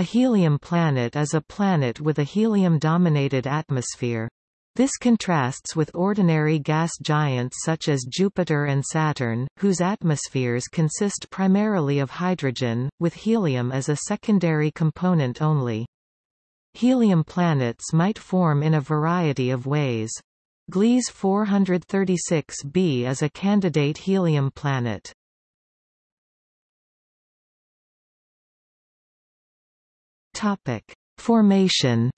A helium planet is a planet with a helium-dominated atmosphere. This contrasts with ordinary gas giants such as Jupiter and Saturn, whose atmospheres consist primarily of hydrogen, with helium as a secondary component only. Helium planets might form in a variety of ways. Gliese 436b is a candidate helium planet. Topic: Formation.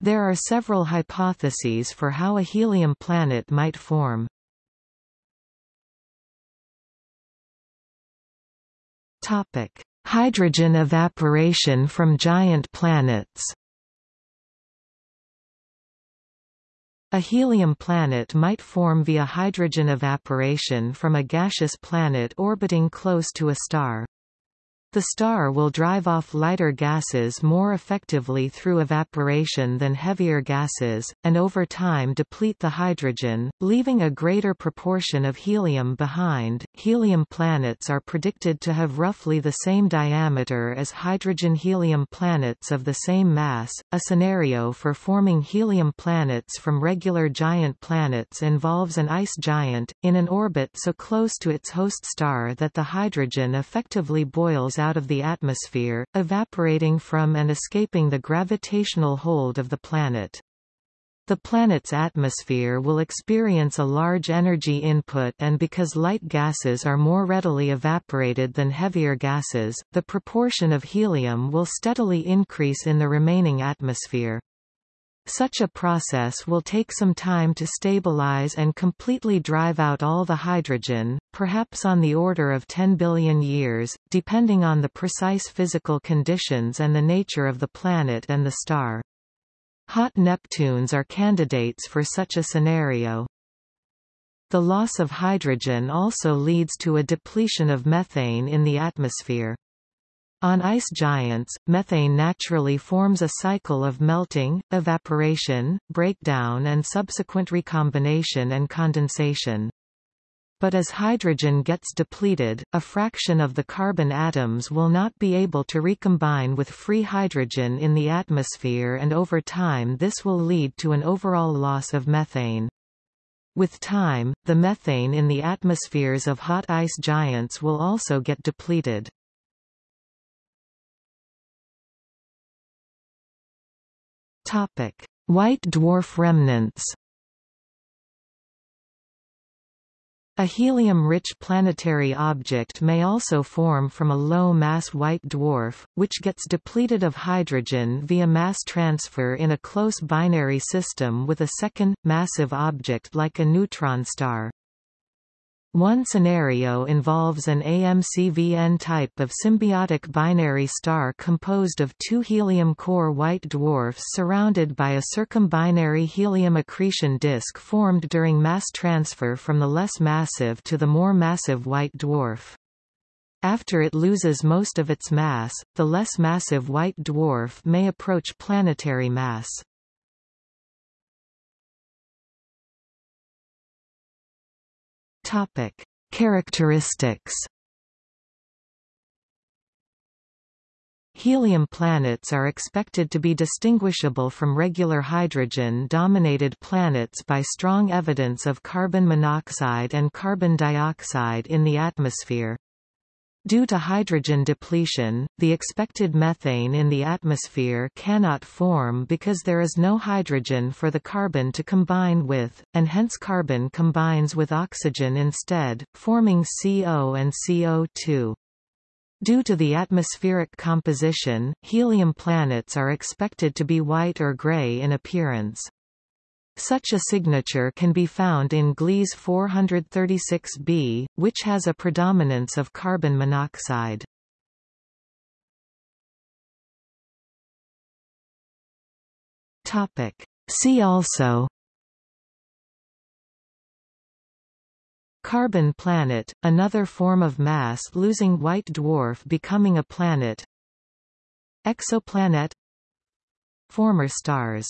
There are several hypotheses for how a helium planet might form. Topic: Hydrogen evaporation from giant planets. A helium planet might form via hydrogen evaporation from a gaseous planet orbiting close to a star. The star will drive off lighter gases more effectively through evaporation than heavier gases, and over time deplete the hydrogen, leaving a greater proportion of helium behind. Helium planets are predicted to have roughly the same diameter as hydrogen helium planets of the same mass. A scenario for forming helium planets from regular giant planets involves an ice giant, in an orbit so close to its host star that the hydrogen effectively boils out of the atmosphere, evaporating from and escaping the gravitational hold of the planet. The planet's atmosphere will experience a large energy input and because light gases are more readily evaporated than heavier gases, the proportion of helium will steadily increase in the remaining atmosphere. Such a process will take some time to stabilize and completely drive out all the hydrogen, perhaps on the order of 10 billion years, depending on the precise physical conditions and the nature of the planet and the star. Hot Neptunes are candidates for such a scenario. The loss of hydrogen also leads to a depletion of methane in the atmosphere. On ice giants, methane naturally forms a cycle of melting, evaporation, breakdown and subsequent recombination and condensation. But as hydrogen gets depleted, a fraction of the carbon atoms will not be able to recombine with free hydrogen in the atmosphere and over time this will lead to an overall loss of methane. With time, the methane in the atmospheres of hot ice giants will also get depleted. Topic: White dwarf remnants. A helium-rich planetary object may also form from a low-mass white dwarf, which gets depleted of hydrogen via mass transfer in a close binary system with a second, massive object like a neutron star. One scenario involves an AM CVn type of symbiotic binary star composed of two helium-core white dwarfs surrounded by a circumbinary helium accretion disk formed during mass transfer from the less massive to the more massive white dwarf. After it loses most of its mass, the less massive white dwarf may approach planetary mass. Topic: Characteristics. Helium planets are expected to be distinguishable from regular hydrogen-dominated planets by strong evidence of carbon monoxide and carbon dioxide in the atmosphere. Due to hydrogen depletion, the expected methane in the atmosphere cannot form because there is no hydrogen for the carbon to combine with, and hence carbon combines with oxygen instead, forming CO and CO2. Due to the atmospheric composition, helium planets are expected to be white or gray in appearance. Such a signature can be found in Gliese 436b, which has a predominance of carbon monoxide. Topic. See also Carbon planet, another form of mass-losing white dwarf becoming a planet Exoplanet Former stars